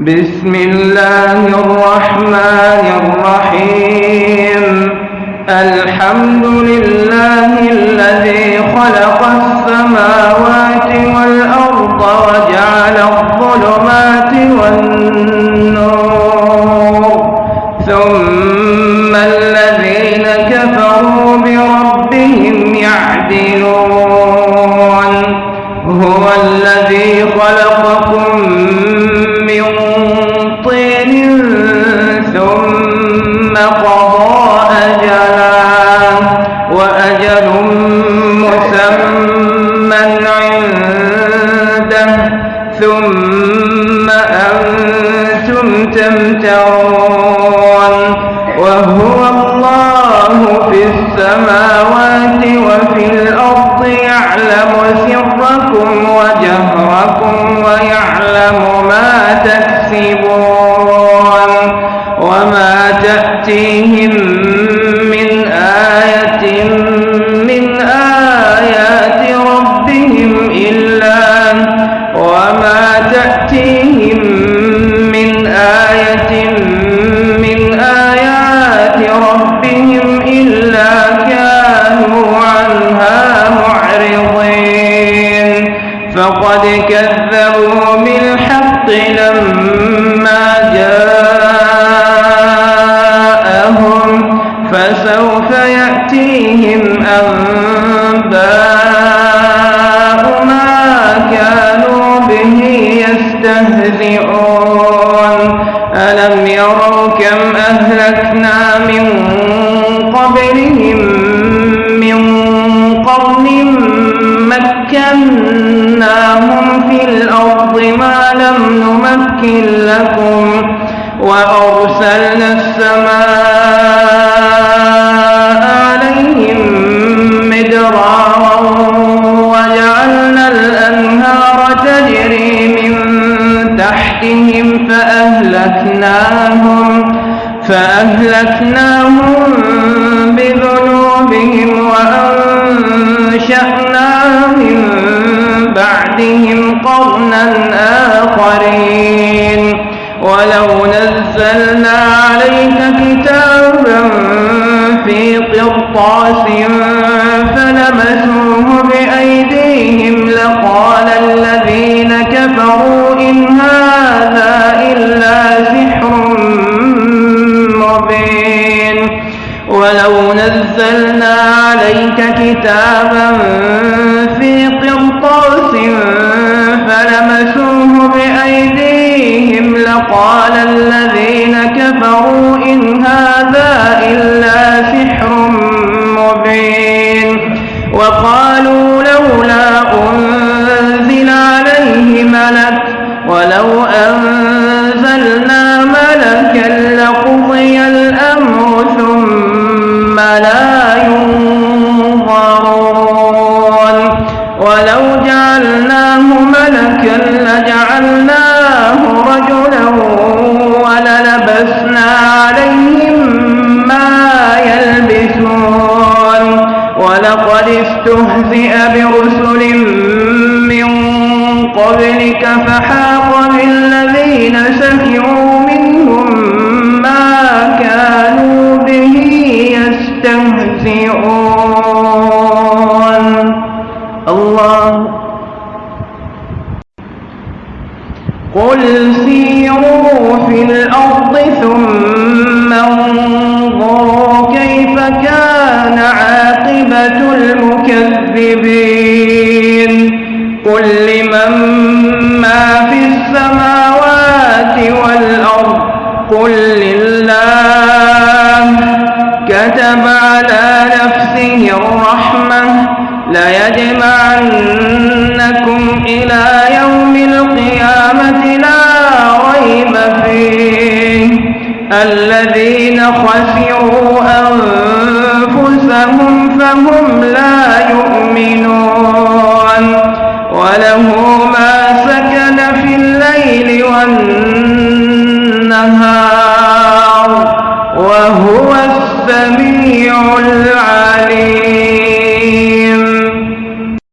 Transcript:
بسم الله الرحمن الرحيم. الحمد لله الذي خلق السماوات والأرض وجعل الظلمات والنور. ثم الذين كفروا بربهم يعدلون. هو الذي خلقكم أنتم تمترون وهو الله في السماوات وفي الأرض يعلم سركم وجهركم ويعلم ما تكسبون. يستهزئون. ألم يروا كم أهلكنا من قبلهم من قرن مكناهم في الأرض ما لم نمكن لكم وأرسلنا السماء فأهلكناهم فأهلكناهم بذنوبهم وأنشأنا من بعدهم قرنا آخرين. ولو نزلنا عليك كتابا في قرطاس فلمسوه بأيديهم لقال الذين كفروا إن هذا نزلنا عليك كتابا في قرطاس فلمسوه بأيديهم لقال الذين كفروا إن هذا إلا سحر مبين وقالوا لولا أنزل عليه ملك ولو أنزلنا وللبسنا عليهم ما يلبسون ولقد استهزئ برسل من قبلك فحاق بالذين سخروا منهم ما كانوا به يستهزئون الله قل سيروا في الأرض المكذبين. قل لمن ما في السماوات والأرض؟ قل لله. كتب على نفسه الرحمة. ليجمعنكم إلى يوم القيامة لا ريب فيه. الذين فهم لا يؤمنون. وله ما سكن